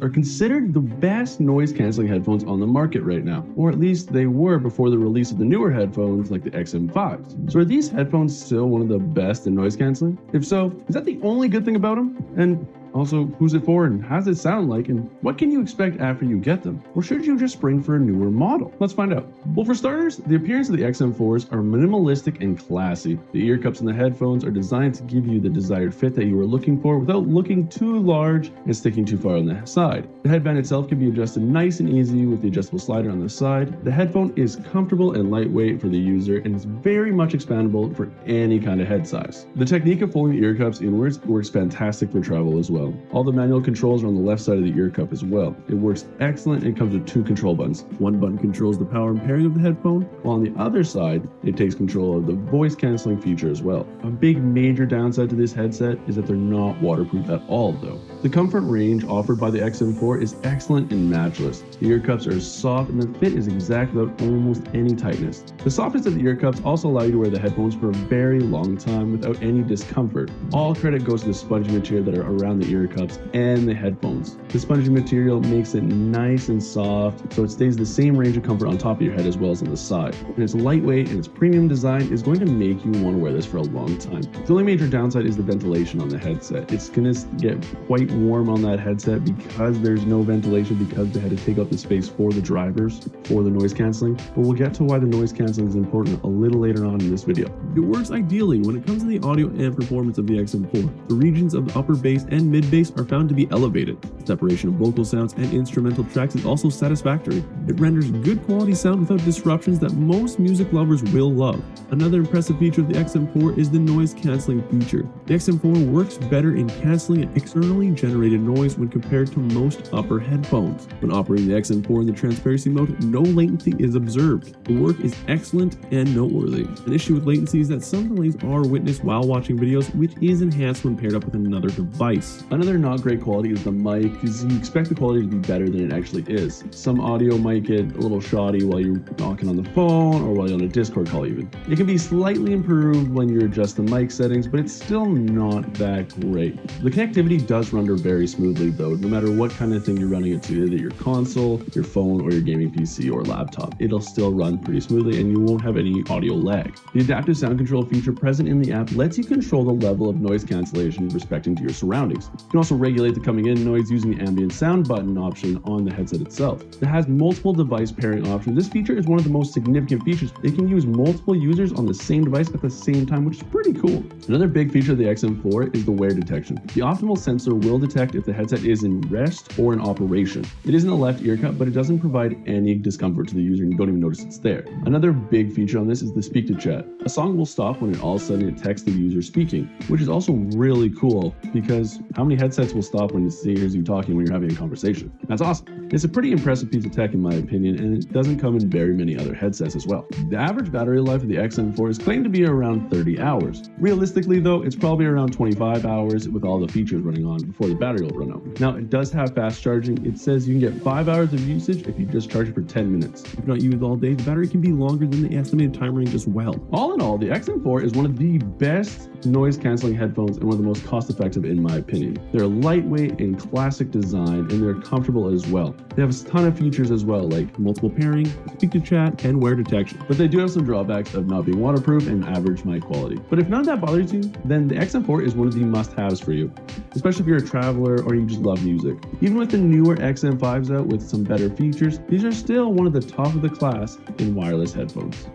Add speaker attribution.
Speaker 1: are considered the best noise cancelling headphones on the market right now, or at least they were before the release of the newer headphones like the XM5s. So are these headphones still one of the best in noise cancelling? If so, is that the only good thing about them? And also, who's it for and how does it sound like and what can you expect after you get them? Or should you just spring for a newer model? Let's find out. Well, for starters, the appearance of the XM4s are minimalistic and classy. The ear cups and the headphones are designed to give you the desired fit that you are looking for without looking too large and sticking too far on the side. The headband itself can be adjusted nice and easy with the adjustable slider on the side. The headphone is comfortable and lightweight for the user and is very much expandable for any kind of head size. The technique of folding the ear cups inwards works fantastic for travel as well well. All the manual controls are on the left side of the ear cup as well. It works excellent and comes with two control buttons. One button controls the power and pairing of the headphone, while on the other side, it takes control of the voice canceling feature as well. A big major downside to this headset is that they're not waterproof at all though. The comfort range offered by the XM4 is excellent and matchless. The ear cups are soft and the fit is exact without almost any tightness. The softness of the ear cups also allow you to wear the headphones for a very long time without any discomfort. All credit goes to the spongy material that are around the ear cups and the headphones. The spongy material makes it nice and soft, so it stays the same range of comfort on top of your head as well as on the side. And its lightweight and its premium design is going to make you want to wear this for a long time. The only major downside is the ventilation on the headset. It's going to get quite warm on that headset because there's no ventilation because they had to take up the space for the drivers for the noise canceling. But we'll get to why the noise canceling is important a little later on in this video. It works ideally when it comes to the audio and performance of the XM4. The regions of the upper bass and mid bass are found to be elevated. Separation of vocal sounds and instrumental tracks is also satisfactory. It renders good quality sound without disruptions that most music lovers will love. Another impressive feature of the XM4 is the noise cancelling feature. The XM4 works better in cancelling externally generated noise when compared to most upper headphones. When operating the XM4 in the transparency mode, no latency is observed. The work is excellent and noteworthy. An issue with latency is that some delays are witnessed while watching videos, which is enhanced when paired up with another device. Another not great quality is the mic, because you expect the quality to be better than it actually is. Some audio might get a little shoddy while you're talking on the phone or while you're on a Discord call even. It can be slightly improved when you adjust the mic settings, but it's still not that great. The connectivity does render very smoothly though, no matter what kind of thing you're running it to, either your console, your phone, or your gaming PC or laptop. It'll still run pretty smoothly and you won't have any audio lag. The adaptive sound control feature present in the app lets you control the level of noise cancellation respecting to your surroundings. You can also regulate the coming in noise using the ambient sound button option on the headset itself. It has multiple device pairing options. This feature is one of the most significant features. It can use multiple users on the same device at the same time, which is pretty cool. Another big feature of the XM4 is the wear detection. The optimal sensor will detect if the headset is in rest or in operation. It is in the left ear cup, but it doesn't provide any discomfort to the user and you don't even notice it's there. Another big feature on this is the speak to chat. A song will stop when it all of a sudden it the user speaking, which is also really cool because how many headsets will stop when it hears you talking when you're having a conversation? That's awesome. It's a pretty impressive piece of tech in my opinion, and it doesn't come in very many other headsets as well. The average battery life of the XM4 is claimed to be around 30 hours. Realistically though, it's probably around 25 hours with all the features running on before the battery will run out. Now it does have fast charging. It says you can get 5 hours of usage if you just charge it for 10 minutes. If not used all day, the battery can be longer than the estimated time range as well. All in all, the XM4 is one of the best noise canceling headphones and one of the most cost effective in my opinion. They're lightweight and classic design and they're comfortable as well. They have a ton of features as well like multiple pairing, speak to chat, and wear detection. But they do have some drawbacks of not being waterproof and average mic quality. But if none of that bothers you, then the XM4 is one of the must-haves for you, especially if you're a traveler or you just love music. Even with the newer XM5s out with some better features, these are still one of the top of the class in wireless headphones.